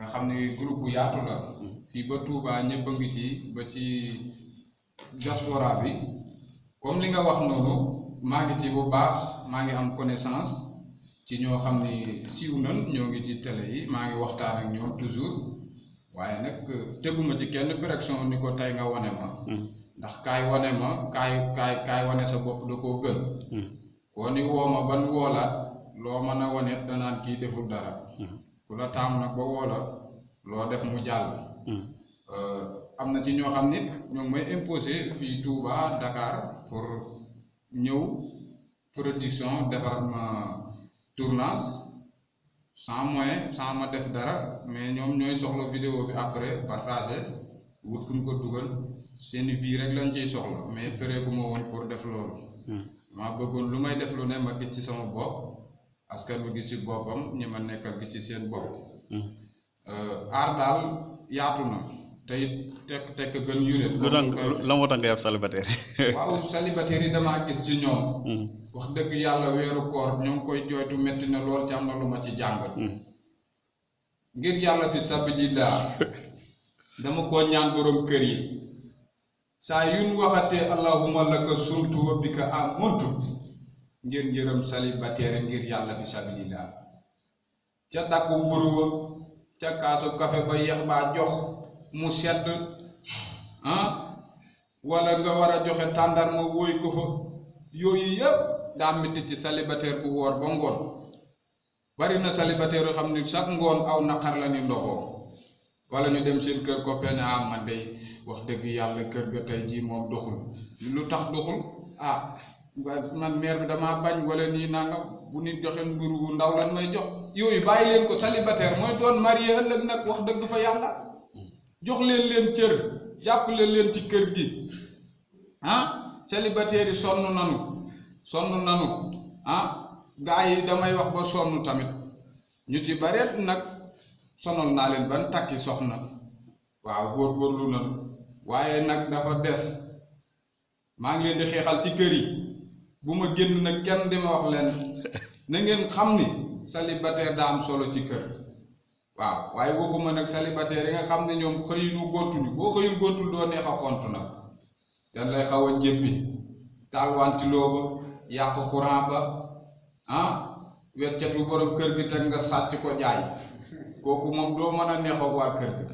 nga xam ne groupe yaatu la. Fii ba Touba ñëpp a ngi ci ba ci diaspora bi. Comme li nga wax noonu maa ngi ci bu baax maa ngi am connaissance ci ñoo xam ni siiw nan ñoo ngi ci télé yi maa ngi waxtaan ak ñoom toujours. Waaye nag teguma ci kenn pression ni ko tey nga wane ma. Ndax kaay wane ma kaay kaay kaay wane sa bopp da koo gën. Koo ni woo ma ban woolaat loo mën a wane danaan kii deful dara ku la taam nag ba loo def mu jàll. Am na ci ñoo xam nit ñoo ngi may imposé fii Touba Dakar pour ñëw production defar ma tournage sans moyen sans ma def dara mais ñoom ñooy soxla vidéo bi après partagé wut fu ñu ko dugal. Seeni vie rek lañ ciy soxla mais pare gu ma woon pour def loolu. Maa bëggoon lu may def lu ne ma gis ci sama bopp askan wi gis ci boppam ñi ma nekkal gis ci seen bopp aar daal yaatu na te it tekk tekk gën yuréet lu tax la moo tax ngay ab célibataire waaw célibataire yi damaa gis ci ñoom wax dëgg yàlla weeru koor ñoo ngi koy jooytu metti na lool ci am na lu ma ci jàngal ngir yàlla fi sabilillah dama ko ñaan borom kër yi saa yuñ waxatee allahumma laka sumtu wa bika amuntu ngeen yërëm célibataire ngir yàlla fi sabilillah ca dakku buruwa ca kaasu kafe ba yeex baa jox mu sedd ah wala nga war a joxe tàndarma wóoy ko fa yooyu yëpp daa metti ci célibataire bu woor ba ngoon bari na aw naqar la ni ndogoo wala ñu dem seen kër copain ne ah man day wax dëgg kër ga doxul lu tax doxul ah man mère bi damaa bañ wala nii nangam bu nit joxe mburu wu ndaw lan may jox. Yooyu bàyyi leen ko célibataire mooy doon marié ëllëg nag wax dëgg fa yàlla. Jox leen leen cër jàppale leen ci kër gi. Ah célibataire yi sonn nanu sonn nanu. Ah gaa yi damay wax ba sonn tamit. Ñu ci bareet nag sonal naa leen ban takki soxna. Waaw góorgóorlu nanu. Waaye nag dafa des. Maa ngi leen di xeexal ci kër yi bu ma génn nag kenn di ma wax leen na ngeen xam ni célibataire daa am solo ci kër. Waaw waaye waxuma nag célibataire yi nga xam ne ñoom xëyunu gontuñu boo xëyul gontul doo neex a xont nag. Dañ lay xaw a jéppi. Ba yàq courant ba ah weccatu borom kër gi teg nga sàcc ko jaay. Kooku moom doo mën a neexoo waa kër gi.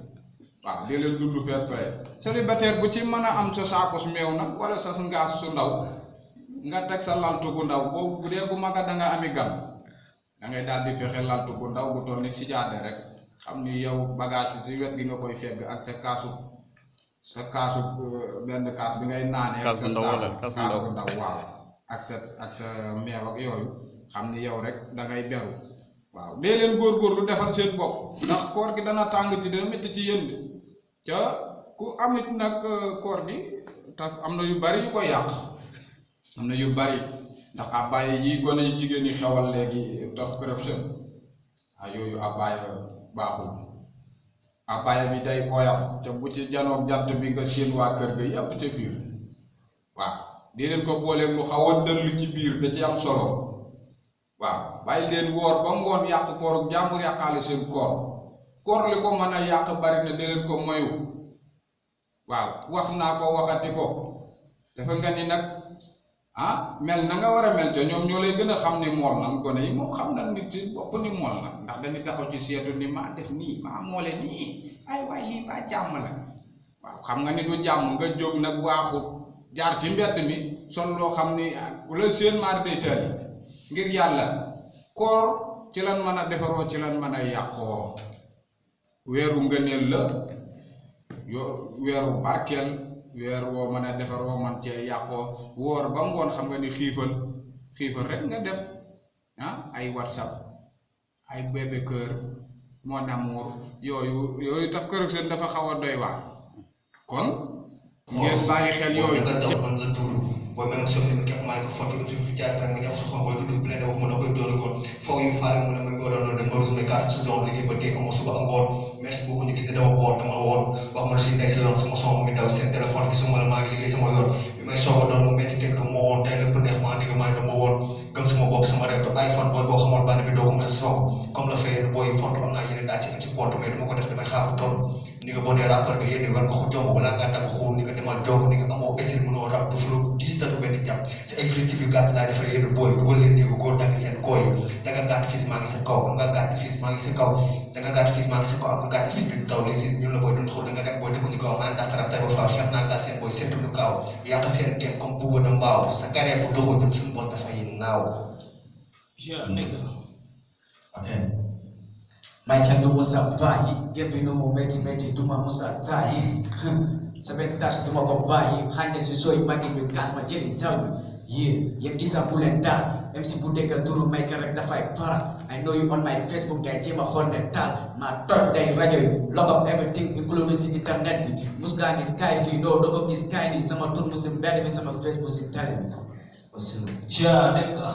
Waaw leen dund fair play. Célibataire bu ci mën a am sa saakos meew nag wala sa ngaas su ndaw nga teg sa laltu gu ndaw. Boobu bu dee bu maga da nga ami gan da ngay daal di fexe laltu gu ndaw bu toll ni si jaade rek. Xam ni yow bagage si wet gi nga koy fegg ak sa kaasu sa kaasu benn kaas bi ngay naanee kaas bu ndaw wala kaas bu ndaw ndaw waaw. Ak sa ak sa meew ak yooyu. Xam ni yow rek da ngay beru. Waaw. Dee leen góorgóorlu defal seen bopp. Ndax koor gi dana tàng ci dana métti ci yéen de. Ca ku amit nag koor gi taf am na yu bari yu ko yàq am na yu bari. Ndax abbaye yi gone jigéen ñi xewal léegi daf corruption ah yooyu abbaye baaxul. Abbaye bi day oyof te bu ci janoog jant bi nga séen waa kër ga yàpp ca biir. Waaw di leen ko booleeg lu xaw a dëll ci biir da ci am solo. Waaw bàyyi leen woor ba ngoon yàq koor jàmbur yàqaale seen koor. Koor li ko mën a bari na leen ko moyu. Waaw wax naa ko waxati ko. Dafa nga ni ah mel na nga war a mel te ñoom ñoo lay gën xam ni mool na. Gone yi moom xam na nit ci bopp ni mool na. Ndax dañuy taxaw ci seetu ni maa def nii maa moole nii. Ay waay lii baa jàmm la. Waaw xam nga ni du jàmm nga jóg nag waaxut jaar ci mbedd mi sol loo xam ni ku la seen maar day tali ngir yàlla koor ci lan mën a defaroo ci lan mën a yàqoo. Weeru ngëneel la yo weeru barkeel weer woo mën a defaroo man cee yàqoo woor ba ngoon xam nga ni xiifal xiifal rek nga def ah ay whatsapp. Ay bébé kër mon amour yooyu yooyu taf kër seen dafa xaw a doy waar kon? Ngeen bàyyi xel yooyu nga daw man la nga képp maa ngi ko foofu ci fi jaar tan nga sa xol booy dugg bi ne wax mu da koy dóori ko faw yu faale mu ne ma ko doon dañ ma rus mes carte saison liggéey ba dee amoo suba ak ngoon. Merci beaucoup ñu gis ne dama boor dama woon wax ma la nekk si yoon sama son mi daw seen téléphone gisuma la maa ngi liggéey sama yoon. Bi may soog a doon mu métti tënk moo woon tey lépp neex maa ndigg maa dama woon gëm sama bopp sama rek iPhone booy boo xamoon bànn bi doo ko mën a soog. Comme la fay booy font am naa yeneen daa ci ci compte mais dama ko def yéene war nga ko jox balaa ngaa dagg xool ni ko demal jog ni ko jàpp sa expliqué bi gàtt laa defal yéen booy dugal leen néegu góor dagg seen kooy da nga gàtt fils maa ngi sa kaw nga gàtt fils maa ngi sa kaw da nga gàtt fils maa ngi sa kaw ak nga gàtt fils du taw li si ñun la booy dund xool da nga dem booy dëkk ni kaw maa ndax rab tay ba faaw xam naa gàtt seen booy seetu du kaaw yàq seen game comme bugg na mbaaw sa carrière bu doxul ñun suñu boss dafay naaw Yeah, nigga. Okay. Maika no musa bayi, gebi no mo meti meti. Duma musa tayi. Sebentas duma ko bayi, hanya sesuai bagi yo gas ma jeni tahu. Yeah, yang kisah bulan dar, MC Budeka turu Maika rek dafai para. I know you on my Facebook guy jema honda tal. Ma top day radio, log up everything including si internet di. Muska ni sky fi no dogo ni sky ni sama tur musim bad mi sama Facebook si talent. Wassalamu. Nigga.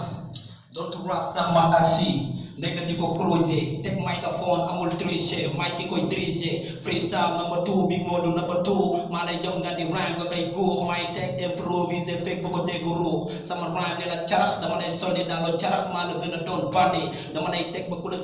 Don't rap sax ma aksi. Nigga di ko cruiser. Teg microphone amul tricher. Mic ki koy diriger. Freestyle number two, big modu number two. Maa lay jox nga di rhyme nga koy guux. May teg improviser fekk bu ko dégg ruux. Sama rhyme ne la carax dama lay sonni dans le carax maa la gën a bandi. Dama lay teg ba ku la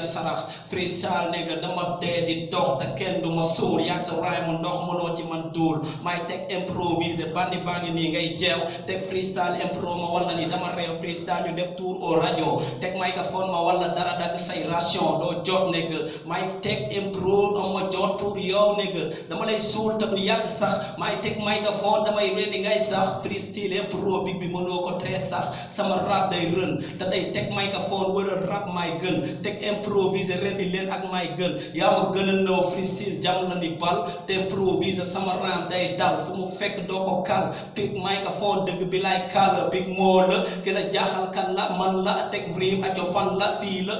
sarax. Freestyle nigga dama dee di dox te kenn du ma suul. Yaa sa rhyme ndox mënoo ci man duul. May teg improviser bandi baa ngi nii ngay jeew. Teg freestyle impro ma wala ni dama réew freestyle ñu def tour au radio. Teg microphone ma wala dara dagg say ration doo jot nigga. May teg impro am ma jot pour yow nigga. Dama lay suul te du yàgg sax. May teg microphone damay rendi ngay sax. Freestyle impro big bi mënoo ko très sax. Sama rap day rën te day teg microphone wala rap may gën. Teg improviser rendi leen ak may gën. Yaa ma gën a nëw freestyle jam la ni bal. Te improviser sama ram day dal fu mu fekk doo ko kal. Pick microphone dëgg bi lay kal big moo la. Ki la jaaxal kan la man la teg rime aco fan la fii la.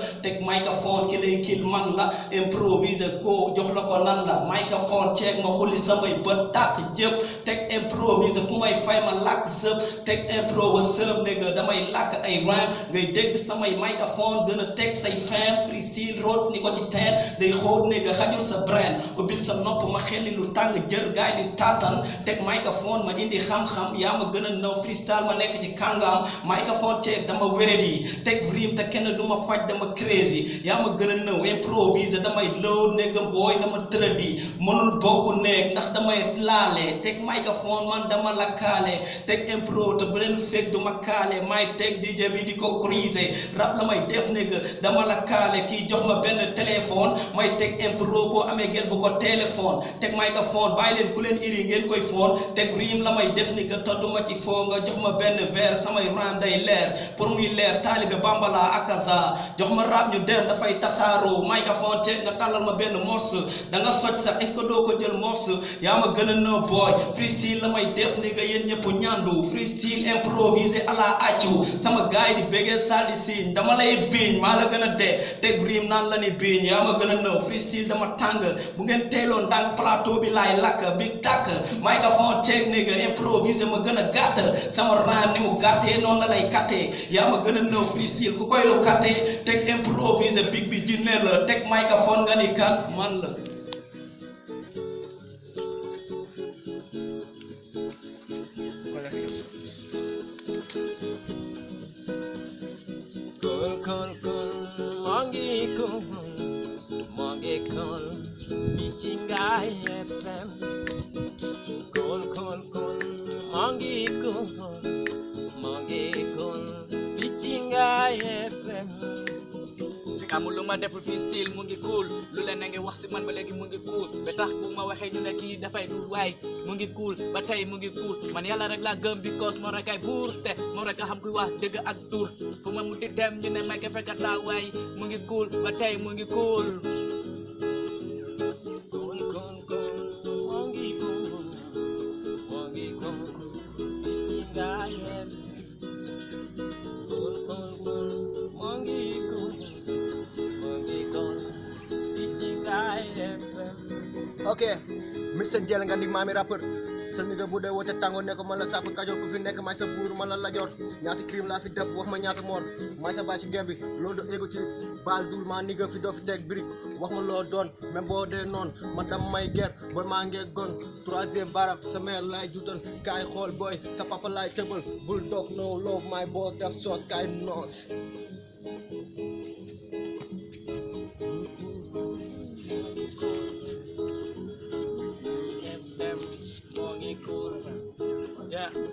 Microphone ki lay kill man la. Improviser ko jox la ko nan la. Microphone ceeg ma xulli samay bët tàkk jëpp. Teg improviser ku may fay ma làkk sëb. Teg impro ba sëb nigga damay làkk ay rhyme. Ngay dégg samay microphone gën a teg say fam. Freestyle root ni ko ci teen. Day xóot nigga xajul sa brain. Ubbil sa nopp ma xelli lu tàng jër gaay di tatan. Teg microphone ma indi xam-xam yaa ma gën a nëw freestyle ma nekk ci kàngam. Microphone ceeg dama wéredi. Teg rime te kenn du ma faj dama crazy. Yaa ma gën a nëw improviser damay load nigga boy dama tëradi. Mënul bokk néeg ndax damay laale. Teg microphone man dama la kaale. Teg impro te bu leen fekk du ma kaale. May teg DJ bi di ko cruiser. Rap la may def nigga dama la kaale. Kii jox ma benn téléphone. May teg impro boo amee gel bu ko téléphone. Teg microphone bàyyi leen ku leen iri ngeen koy foon. Teg rime la may def nigga te du ma ci foo nga jox ma benn verre samay rhyme day leer. Pour muy leer taalibe bambala akaza. Jox ma rap ñu dem dafay tasaaroo. Microphone teg nga tàllal ma benn morceau. Da nga soj sax est-ce que doo ko jël morceau. Yaa ma gën boy. Freestyle la may def nigga yéen ñëpp ñandu. Freestyle improvisé à la. Sama gaay di béggee sal di siiñ. Dama lay biiñ maa la gën a dee. Teg naan la ni biiñ yaa ma gën a. Freestyle dama tàng. Bu ngeen teeloon ndànk plateau bi laay lakk big tàkk. Microphone nigga improvisé ma gën a. Sama rhyme ni mu gàttee noonu la lay kattee. Yaa ma gën a freestyle ku koy lu. Teg improvisé big bi jinne la. Teg microphone nga ni kan man la. Kul kul kul mangi kul mangi kul Bichingai FM fi amul lu ma deful fii style mu ngi cool. Lu leen na ngi wax si man ba léegi mu ngi cool. Ba tax bu ma waxee ñu ne kii dafay dul waay mu ngi cool. Ba tey mu ngi cool. Man yàlla rek laa gëm because moo rek ay buur te rek xam kuy wax ak fu ma ñu ne may mu ngi cool. Ba mu ngi cool ok Mister Jel nga di maami rappeur sa nigga bu dee woote tàngoor ne ko man la sàpp kajoor ku fi nekk may sa buur man la lajoor ñaata crime laa fi def wax ma ñaata moor may sa baay si gem bi loolu do égo ci dul maa nigga fi doo fi teg birig wax ma loo doon même boo dee noon man dam may ger ba maa ngee gon troisième baram sa mère no love my boss def soos kaay noos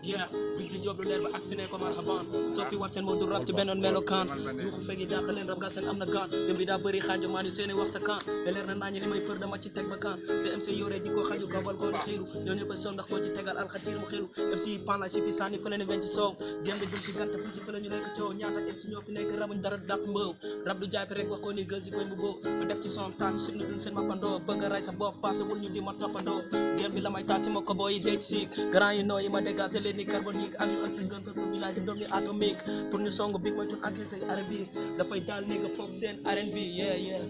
yeah di job lu leer ba agsi ne ko marhaban soppi wat seen moo du rap ci bennoon melokaan yuuxu fegi dàq leen rab gal seen am na gaan gëm bi xaajo maa ni seeni wax sa kan te leer na naañi li may për dama ci teg ba kan CMC yore ji ko xaju gabal goon xiiru. Ñoo ñëpp a son ndax koo ci tegal alxatiir mu xiru MC pan la si pi sànni fële ne wen ci soow. Gém bi dul ci gàtt fu ci fële ñu nekk coow. Ñaata MC ñoo fi nekk rabuñ dara dàq mbëw. Rab du bi rek wax ko ni koy mbuboo ma def ci son sib na duñ seen mappandoo bëgg ray sa bopp passé wul ñu di ma toppandoo. Gém bi la may taal ci ma ko booy yi deej siik grand yi noo yi ma leen carbonique ak yu oxygène ko bi laaj doom yi atomique pour ñu song big mooy tun agressé R&B dafay daal nigga foog seen R&B yeah yeah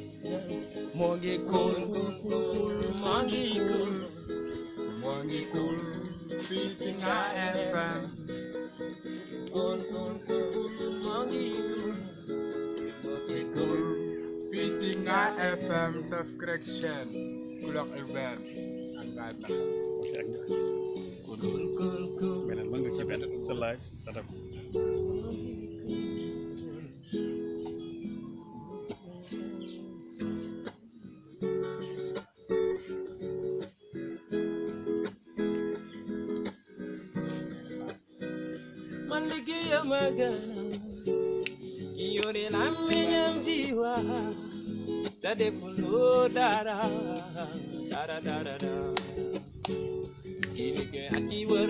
moo ngi cool moo ngi cool. Moo ngi cool. Fii ci nga FM cool cool cool. Moo ngi cool. Moo ngi cool. Fii ci nga FM def correction. Couleur urbaine ak ngaay tax cool cool cool ki yore làmmiñam di wax te defuloo dara dara dara dara. Ki liggéey ak ki wër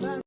kër